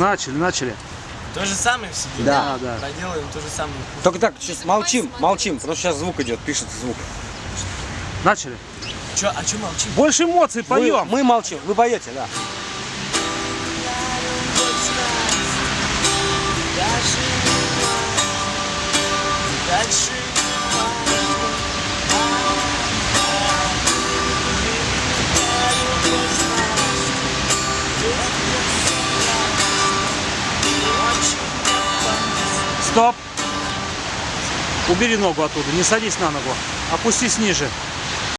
Начали, начали. То же самое все делаем. Да. Да, да. Проделаем то же самое. Только так, сейчас молчим, молчим, потому что сейчас звук идет, пишется звук. Начали. Чё, а чё молчим? Больше эмоций Мы, поем. мы молчим, вы поете, да. Дальше. Стоп. Убери ногу оттуда, не садись на ногу. Опустись ниже.